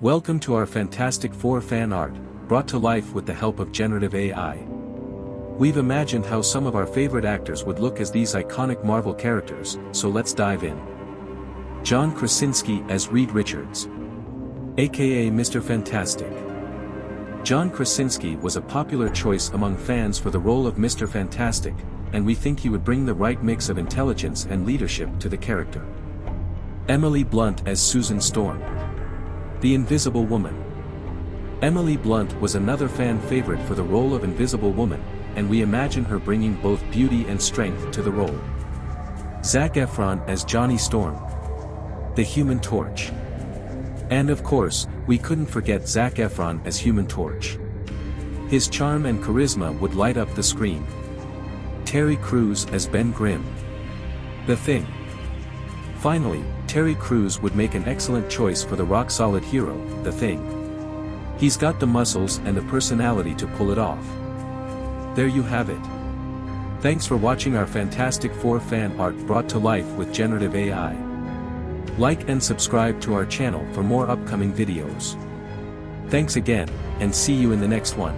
Welcome to our Fantastic Four fan art, brought to life with the help of generative AI. We've imagined how some of our favorite actors would look as these iconic Marvel characters, so let's dive in. John Krasinski as Reed Richards. AKA Mr. Fantastic. John Krasinski was a popular choice among fans for the role of Mr. Fantastic, and we think he would bring the right mix of intelligence and leadership to the character. Emily Blunt as Susan Storm. The Invisible Woman. Emily Blunt was another fan favorite for the role of Invisible Woman, and we imagine her bringing both beauty and strength to the role. Zac Efron as Johnny Storm. The Human Torch. And of course, we couldn't forget Zac Efron as Human Torch. His charm and charisma would light up the screen. Terry Crews as Ben Grimm. The Thing. Finally, Terry Crews would make an excellent choice for the rock-solid hero, The Thing. He's got the muscles and the personality to pull it off. There you have it. Thanks for watching our Fantastic Four fan art brought to life with generative AI. Like and subscribe to our channel for more upcoming videos. Thanks again, and see you in the next one.